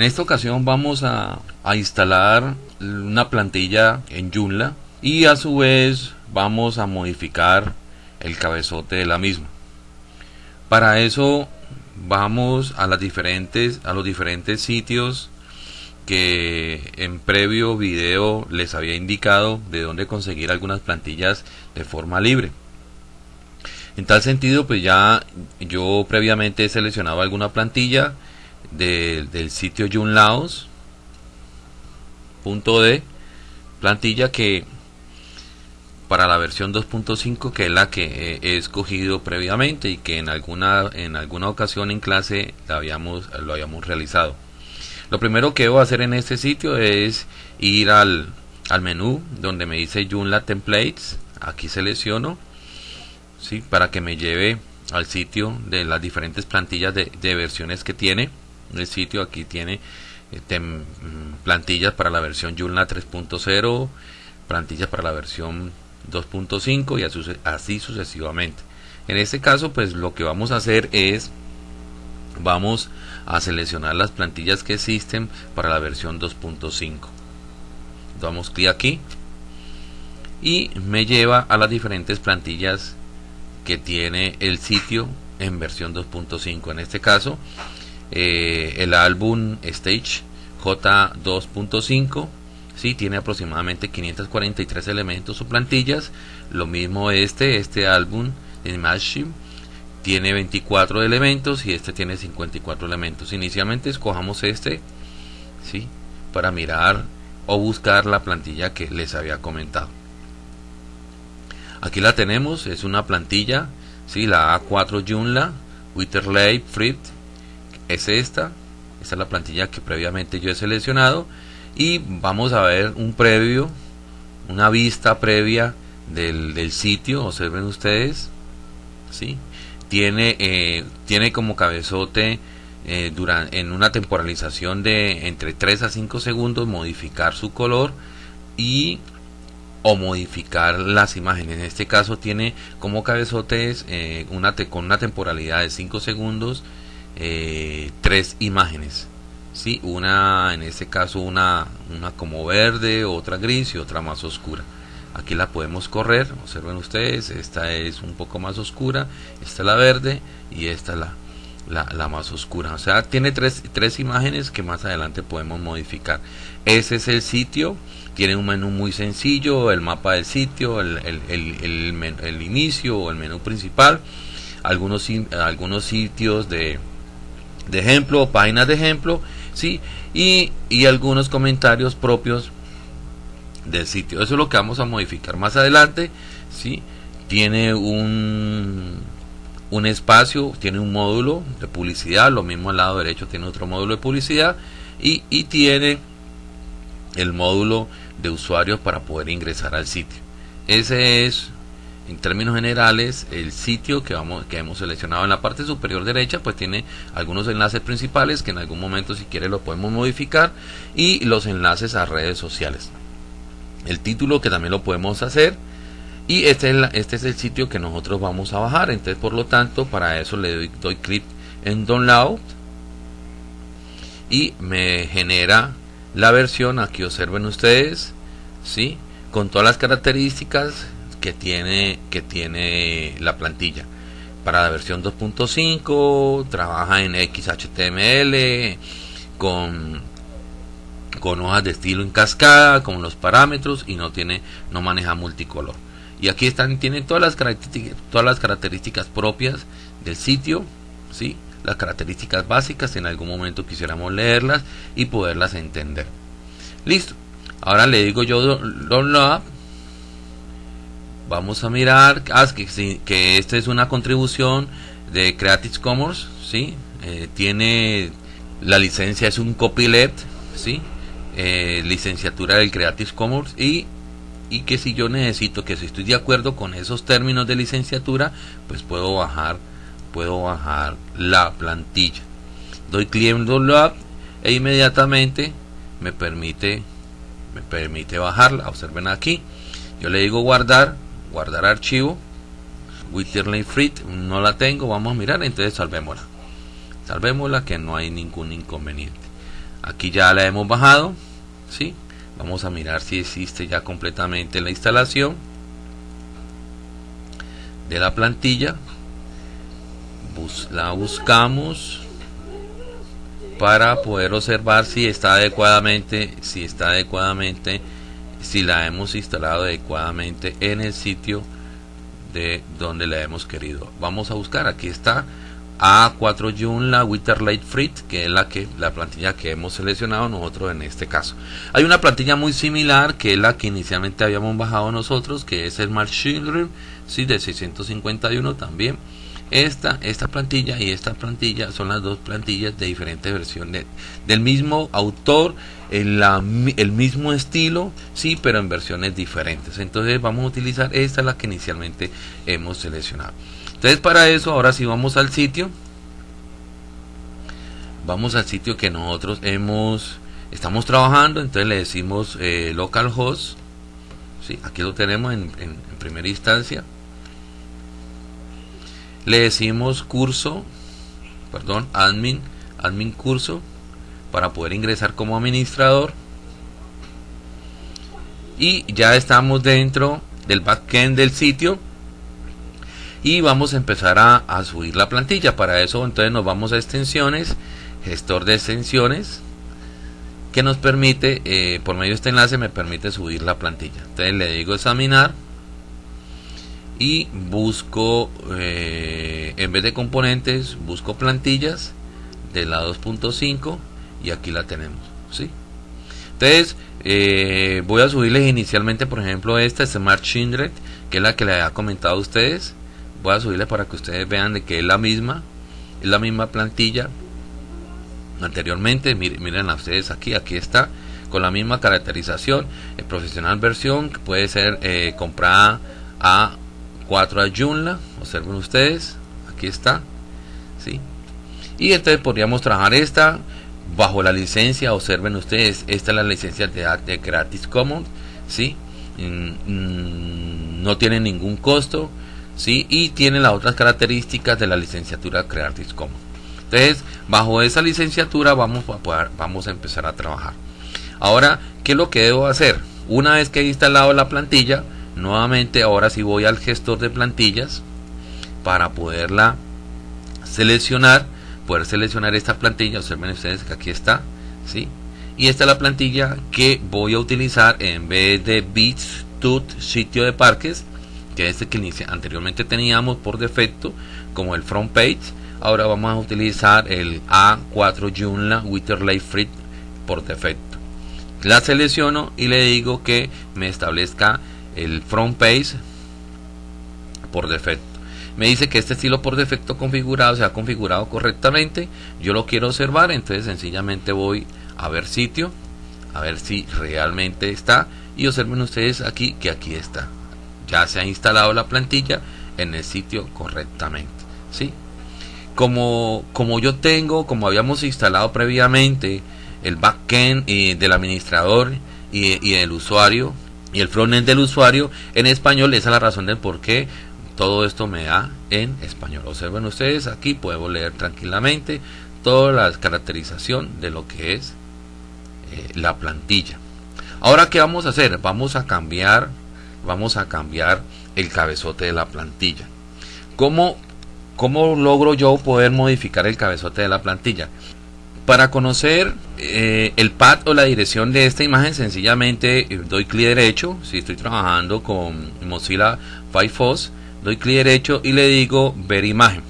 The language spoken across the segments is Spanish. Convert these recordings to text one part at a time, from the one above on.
En esta ocasión vamos a, a instalar una plantilla en Joomla y a su vez vamos a modificar el cabezote de la misma. Para eso vamos a las diferentes a los diferentes sitios que en previo video les había indicado de dónde conseguir algunas plantillas de forma libre. En tal sentido, pues ya yo previamente he seleccionado alguna plantilla del sitio junlaos.de plantilla que para la versión 2.5 que es la que he escogido previamente y que en alguna en alguna ocasión en clase la habíamos, lo habíamos realizado. Lo primero que debo hacer en este sitio es ir al, al menú donde me dice Joomla Templates. Aquí selecciono ¿sí? para que me lleve al sitio de las diferentes plantillas de, versiones que tiene. El sitio aquí tiene eh, mm, plantillas para la versión Joomla 3.0, plantillas para la versión 2.5 y así sucesivamente. En este caso, pues lo que vamos a hacer es vamos a seleccionar las plantillas que existen para la versión 2.5 damos clic aquí y me lleva a las diferentes plantillas que tiene el sitio en versión 2.5 en este caso eh, el álbum Stage J2.5 sí, tiene aproximadamente 543 elementos o plantillas lo mismo este este álbum de Machine tiene 24 elementos y este tiene 54 elementos. Inicialmente escojamos este, ¿sí? Para mirar o buscar la plantilla que les había comentado. Aquí la tenemos, es una plantilla, ¿sí? La A4 Joomla, Witterley Frit, es esta. Esta es la plantilla que previamente yo he seleccionado. Y vamos a ver un previo, una vista previa del, del sitio, observen ustedes, ¿sí? tiene, eh, tiene como cabezote eh, durante, en una temporalización de entre 3 a 5 segundos modificar su color y o modificar las imágenes. En este caso tiene como cabezotes eh, una con una temporalidad de 5 segundos eh, tres imágenes. ¿sí? Una en este caso una, una como verde, otra gris y otra más oscura aquí la podemos correr observen ustedes esta es un poco más oscura esta es la verde y esta es la, la, más oscura o sea tiene tres, tres imágenes que más adelante podemos modificar ese es el sitio tiene un menú muy sencillo el mapa del sitio el, el, el, el inicio o el menú principal algunos algunos sitios de, de ejemplo páginas de ejemplo sí y, y algunos comentarios propios del sitio. Eso es lo que vamos a modificar más adelante. ¿sí? Tiene un, un espacio, tiene un módulo de publicidad, lo mismo al lado derecho tiene otro módulo de publicidad y, y tiene el módulo de usuarios para poder ingresar al sitio. Ese es en términos generales el sitio que vamos que hemos seleccionado en la parte superior derecha pues tiene algunos enlaces principales que en algún momento si quiere lo podemos modificar y los enlaces a redes sociales. El título que también lo podemos hacer y este es, este es el sitio que nosotros vamos a bajar. Entonces por lo tanto para eso le doy, doy clic en download y me genera la versión. Aquí observen ustedes ¿sí? con todas las características que tiene que tiene la plantilla para la versión 2.5 trabaja en XHTML con con hojas de estilo en cascada, con los parámetros y no tiene, no maneja multicolor. Y aquí están, tienen todas las características, todas las características propias del sitio, ¿sí? las características básicas, en algún momento quisiéramos leerlas y poderlas entender. Listo. Ahora le digo yo download. Vamos a mirar ah, que, esta es una contribución de Creative Commons, ¿sí? Eh, tiene la licencia es un copyleft, ¿sí? Eh, licenciatura del Creative Commons y, y que si yo necesito, que si estoy de acuerdo con esos términos de licenciatura, pues puedo bajar, puedo bajar la plantilla. Doy clic en download e inmediatamente me permite, me permite bajarla. Observen aquí. Yo le digo guardar, guardar archivo. Witterley Frit no la tengo, vamos a mirar, entonces salvémosla. Salvémosla que no hay ningún inconveniente. aquí ya la hemos bajado ¿sí? vamos a mirar si existe ya completamente la instalación de la plantilla la buscamos para poder observar si está adecuadamente si está adecuadamente si la hemos instalado adecuadamente en el sitio de donde la hemos querido. Vamos a buscar aquí está A4 Joomla Light Frit que es la que la plantilla que hemos seleccionado nosotros en este caso. Hay una plantilla muy similar que es la que inicialmente habíamos bajado nosotros que es el Children sí, de 651 también esta, esta plantilla y esta plantilla son las dos plantillas de diferentes versiones del mismo autor, en la, el mismo estilo, sí, pero en versiones diferentes. Entonces vamos a utilizar esta, la que inicialmente hemos seleccionado. Entonces para eso, ahora sí vamos al sitio. Vamos al sitio que nosotros hemos, estamos trabajando. Entonces le decimos eh, localhost. Sí, aquí lo tenemos en primera instancia le decimos curso, perdón, admin, admin curso para poder ingresar como administrador. Y ya estamos dentro del backend del sitio y vamos a empezar a, subir la plantilla. Para eso entonces nos vamos a extensiones gestor de extensiones que nos permite eh, por medio de este enlace me permite subir la plantilla. Entonces le digo examinar y busco eh, en vez de componentes busco plantillas de la 2.5 y aquí la tenemos ¿sí? entonces eh, voy a subirles inicialmente por ejemplo esta Smart Chindred que es la que les había comentado a ustedes. Voy a subirles para que ustedes vean de que es la misma es la misma plantilla anteriormente. Miren, miren a ustedes aquí aquí está con la misma caracterización. El profesional versión que puede ser eh, comprada a 4 a Joomla, observen ustedes, aquí está, ¿sí? Y entonces podríamos trabajar esta bajo la licencia, observen ustedes, esta es la licencia de, de Creative Commons, ¿sí? Mm, no tiene ningún costo, ¿sí? Y tiene las otras características de la licenciatura Creative Commons. Entonces, bajo esa licenciatura vamos a, poder, vamos a empezar a trabajar. Ahora, ¿qué es lo que debo hacer? Una vez que he instalado la plantilla, nuevamente ahora sí voy al gestor de plantillas para poderla seleccionar poder seleccionar esta plantilla. Observen ustedes que aquí está ¿sí? y esta es la plantilla que voy a utilizar en vez de bits tut sitio de parques que es este que anteriormente teníamos por defecto como el front page. Ahora vamos a utilizar el A4 Joomla Witterley Free por defecto. La selecciono y le digo que me establezca el front page por defecto. Me dice que este estilo por defecto configurado se ha configurado correctamente. Yo lo quiero observar, entonces sencillamente voy a ver sitio, a ver si realmente está. Y observen ustedes aquí que aquí está. Ya se ha instalado la plantilla en el sitio correctamente. ¿sí? Como, como yo tengo, como habíamos instalado previamente el backend eh, del administrador y, y el usuario y el frontend del usuario en español. Esa es la razón del por qué todo esto me da en español. Observen ustedes aquí, puedo leer tranquilamente toda la caracterización de lo que es eh, la plantilla. Ahora, ¿qué vamos a hacer? Vamos a cambiar, vamos a cambiar el cabezote de la plantilla. ¿Cómo, cómo logro yo poder modificar el cabezote de la plantilla? Para conocer eh, el pad o la dirección de esta imagen, sencillamente eh, doy clic derecho. Si estoy trabajando con Mozilla Firefox, doy clic derecho y le digo ver imagen.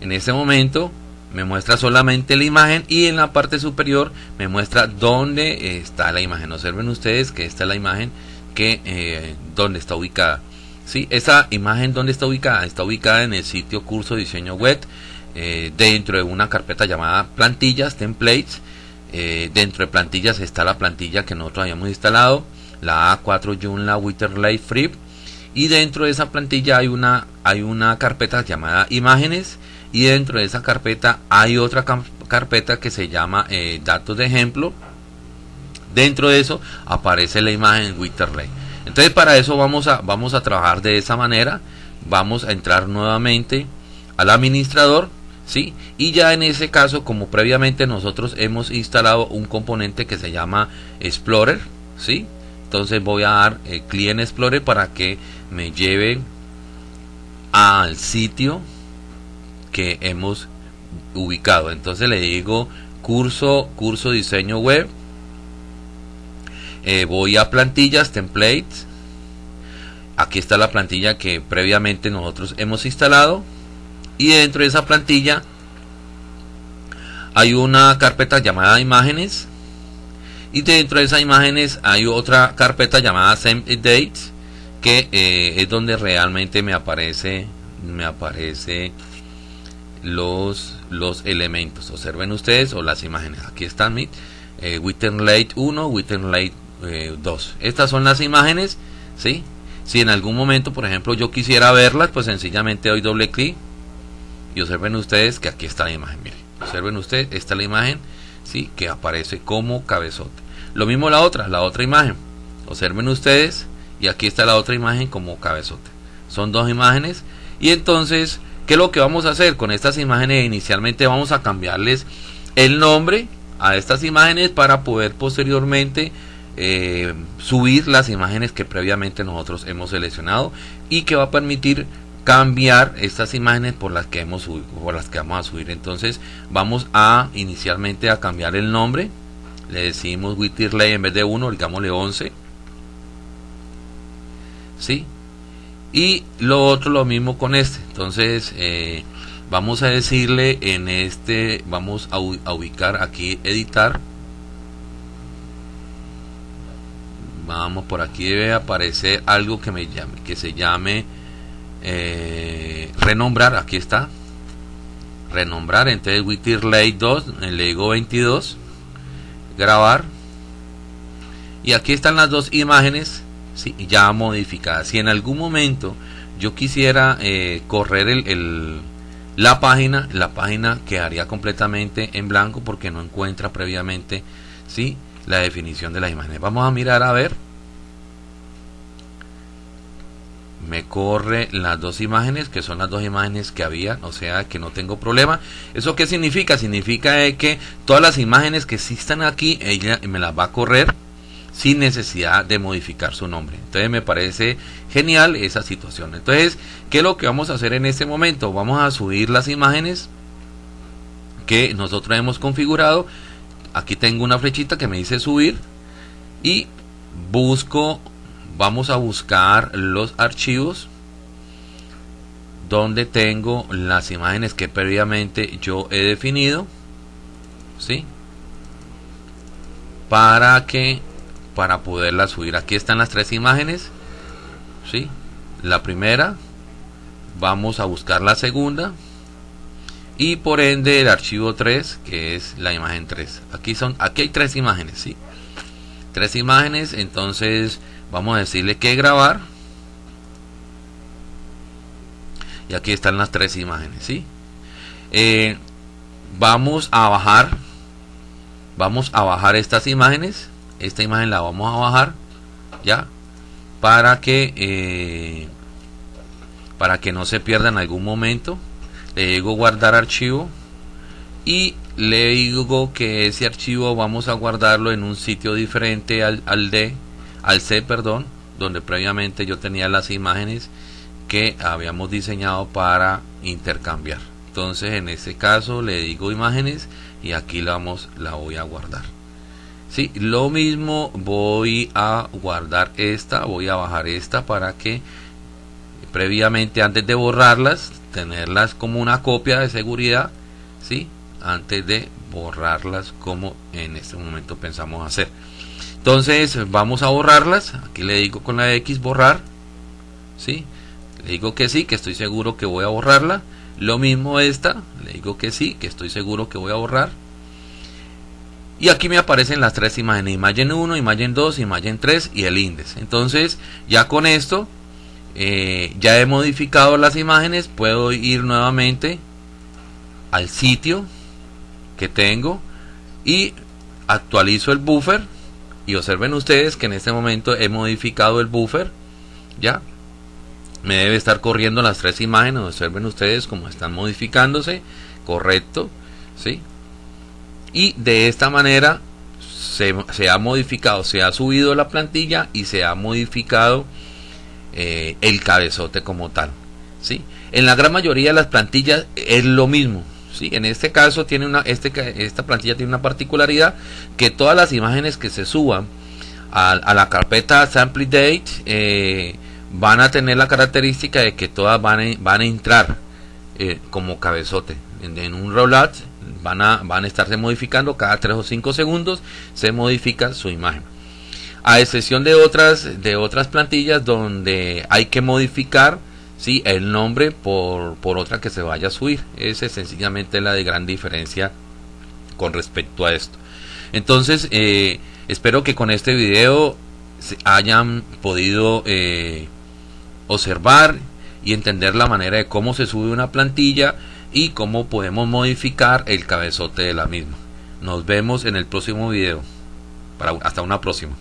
En este momento me muestra solamente la imagen y en la parte superior me muestra dónde está la imagen. Observen ustedes que esta es la imagen que eh, donde está ubicada. ¿Sí? Esa imagen donde está ubicada está ubicada en el sitio curso diseño web eh, dentro de una carpeta llamada plantillas, templates. Eh, dentro de plantillas está la plantilla que nosotros habíamos instalado, la A4 Joomla Witterley Free. Y dentro de esa plantilla hay una, hay una carpeta llamada imágenes. Y dentro de esa carpeta hay otra carpeta que se llama eh, datos de ejemplo. Dentro de eso aparece la imagen Witterley. Entonces para eso vamos a, vamos a trabajar de esa manera. Vamos a entrar nuevamente al administrador ¿sí? Y ya en ese caso, como previamente nosotros hemos instalado un componente que se llama Explorer, ¿sí? Entonces voy a dar eh, clic en Explorer para que me lleve al sitio que hemos ubicado. Entonces le digo curso, curso diseño web. Eh, voy a plantillas, templates. Aquí está la plantilla que previamente nosotros hemos instalado y dentro de esa plantilla hay una carpeta llamada imágenes. Y dentro de esas imágenes hay otra carpeta llamada same dates que eh, es donde realmente me aparece me aparece los los elementos. Observen ustedes o las imágenes. Aquí están mi eh, Late 1 Witten Late 2 estas son las imágenes ¿sí? si en algún momento por ejemplo yo quisiera verlas pues sencillamente doy doble clic y observen ustedes que aquí está la imagen miren observen ustedes esta es la imagen sí que aparece como cabezote. Lo mismo la otra la otra imagen. Observen ustedes y aquí está la otra imagen como cabezote. Son dos imágenes y entonces qué es lo que vamos a hacer con estas imágenes inicialmente vamos a cambiarles el nombre a estas imágenes para poder posteriormente eh, subir las imágenes que previamente nosotros hemos seleccionado y que va a permitir cambiar estas imágenes por las que hemos por las que vamos a subir. Entonces vamos a inicialmente a cambiar el nombre. Le decimos Wittirley en vez de 1 digámosle 11 ¿sí? y lo otro lo mismo con este. Entonces eh, vamos a decirle en este vamos a, ubicar aquí editar. Vamos por aquí debe aparecer algo que me llame que se llame eh, renombrar, aquí está, renombrar, entonces Witter Lay 2, le digo 22, grabar, y aquí están las dos imágenes ¿sí? ya modificadas. Si en algún momento yo quisiera eh, correr el, la página, la página quedaría completamente en blanco porque no encuentra previamente ¿sí? la definición de las imágenes. Vamos a mirar a ver. Me corre las dos imágenes que son las dos imágenes que había o sea que no tengo problema. Eso qué significa significa que todas las imágenes que existan aquí ella me las va a correr sin necesidad de modificar su nombre. Entonces me parece genial esa situación. Entonces qué es lo que vamos a hacer en este momento vamos a subir las imágenes que nosotros hemos configurado. Aquí tengo una flechita que me dice subir y busco vamos a buscar los archivos donde tengo las imágenes que previamente yo he definido ¿sí? para que para poderlas subir aquí están las tres imágenes ¿sí? la primera vamos a buscar la segunda y por ende el archivo 3 que es la imagen 3 aquí son aquí hay tres imágenes ¿sí? tres imágenes entonces vamos a decirle que grabar. Y aquí están las tres imágenes ¿sí? Eh, vamos a bajar. Vamos a bajar estas imágenes. Esta imagen la vamos a bajar ya para que eh, para que no se pierda en algún momento. Le digo guardar archivo. Y le digo que ese archivo vamos a guardarlo en un sitio diferente al, al de al C, perdón, donde previamente yo tenía las imágenes que habíamos diseñado para intercambiar. Entonces en este caso le digo imágenes y aquí la, vamos, la voy a guardar. Sí, lo mismo voy a guardar esta, voy a bajar esta para que previamente antes de borrarlas, tenerlas como una copia de seguridad, ¿sí? antes de borrarlas como en este momento pensamos hacer. Entonces vamos a borrarlas. Aquí le digo con la X borrar. ¿Sí? Le digo que sí, que estoy seguro que voy a borrarla. Lo mismo esta. Le digo que sí, que estoy seguro que voy a borrar. Y aquí me aparecen las tres imágenes. Imagen 1, imagen 2, imagen 3 y el índice. Entonces ya con esto eh, ya he modificado las imágenes. Puedo ir nuevamente al sitio que tengo y actualizo el buffer y observen ustedes que en este momento he modificado el buffer ya me debe estar corriendo las tres imágenes observen ustedes cómo están modificándose correcto, ¿sí? Y de esta manera se, ha modificado, se ha subido la plantilla y se ha modificado eh, el cabezote como tal, ¿sí? En la gran mayoría de las plantillas es lo mismo, En este caso tiene una, este, esta plantilla tiene una particularidad que todas las imágenes que se suban a, la carpeta sample date eh, van a tener la característica de que todas van a, van a entrar eh, como cabezote. En, un rollout van a, van a estarse modificando cada 3 o 5 segundos se modifica su imagen. A excepción de otras de otras plantillas donde hay que modificar ¿sí? el nombre por, por otra que se vaya a subir esa es sencillamente la de gran diferencia con respecto a esto entonces eh, Espero que con este video hayan podido eh, observar y entender la manera de cómo se sube una plantilla y cómo podemos modificar el cabezote de la misma. Nos vemos en el próximo video. Para, hasta una próxima.